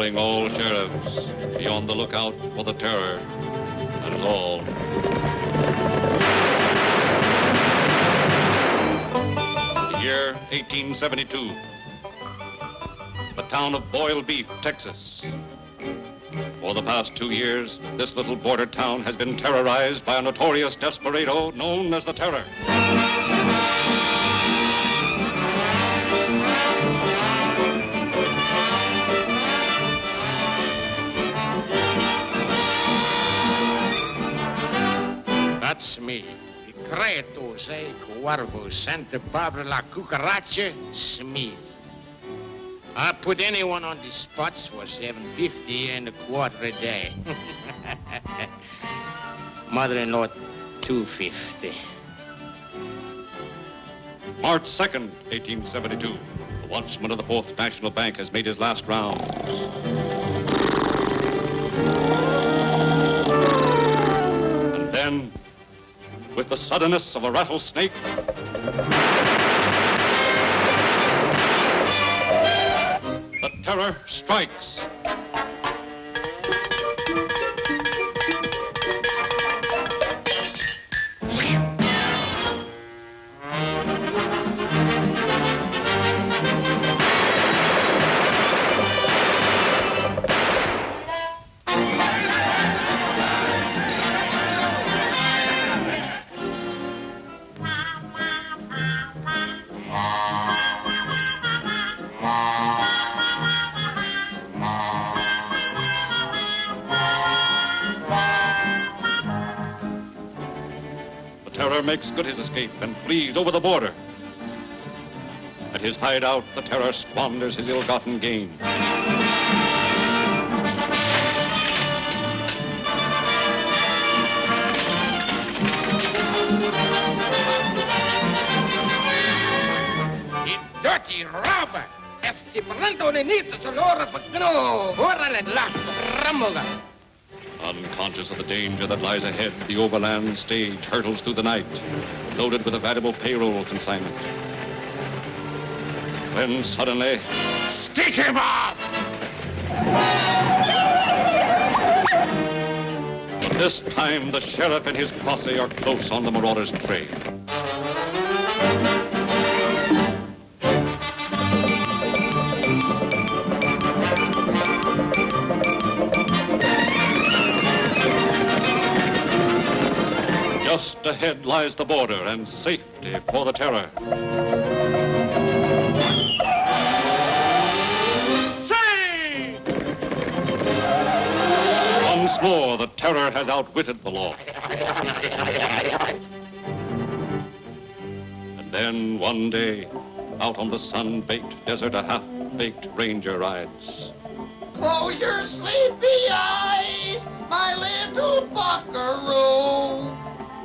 calling all sheriffs. Be on the lookout for the terror. That is all. The year 1872. The town of Boyle Beef, Texas. For the past two years, this little border town has been terrorized by a notorious desperado known as the Terror. That's me. Cretus e Cuervo Santa Barbara La Cucaracha Smith. I put anyone on the spots for 750 and a quarter a day. Mother-in-law, 250. March 2nd, 1872. The watchman of the Fourth National Bank has made his last round. Suddenness of a rattlesnake, the terror strikes. Terror makes good his escape and flees over the border. At his hideout, the terror squanders his ill-gotten gain. Dirty robber! Estipulando de nitas a l'ora pagano! Ora le lato, ramoga! Unconscious of the danger that lies ahead, the overland stage hurtles through the night, loaded with a valuable payroll consignment. Then suddenly, Stick him up! but this time the sheriff and his posse are close on the marauder's trail. Just ahead lies the border and safety for the terror. Say! Once more, the terror has outwitted the law. And then one day, out on the sun-baked desert, a half-baked ranger rides. Close your sleepy eyes, my little buckaroo,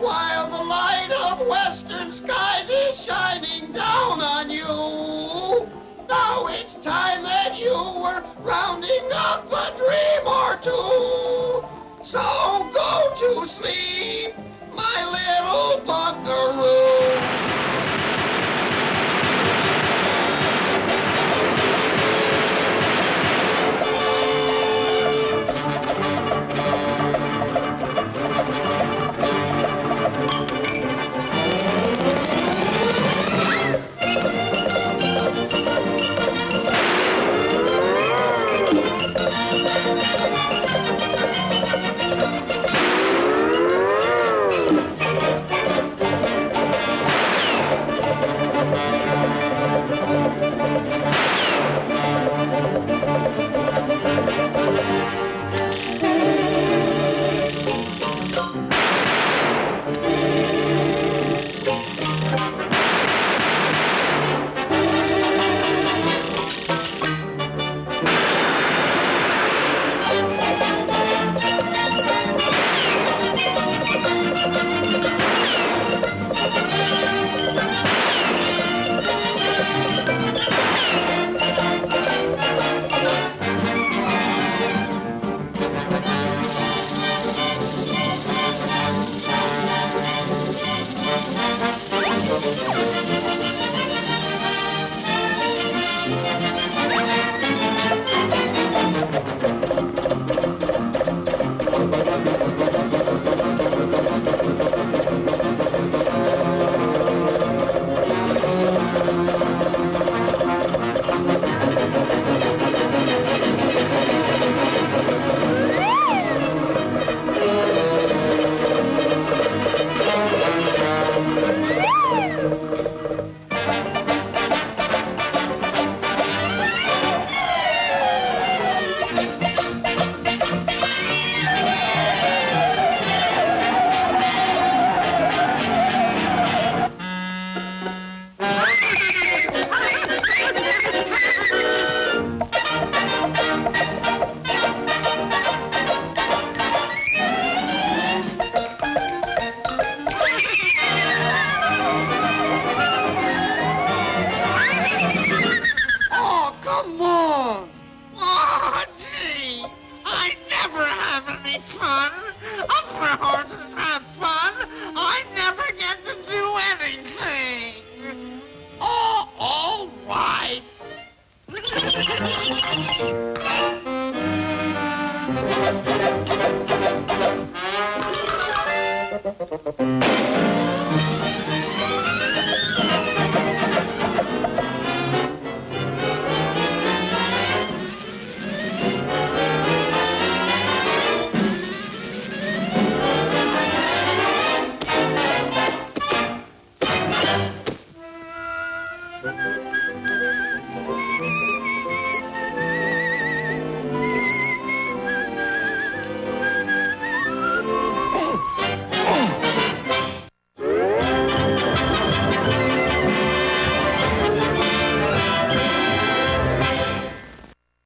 while the light of western skies is shining down on you. Now it's time that you were rounding up a dream or two. So go to sleep.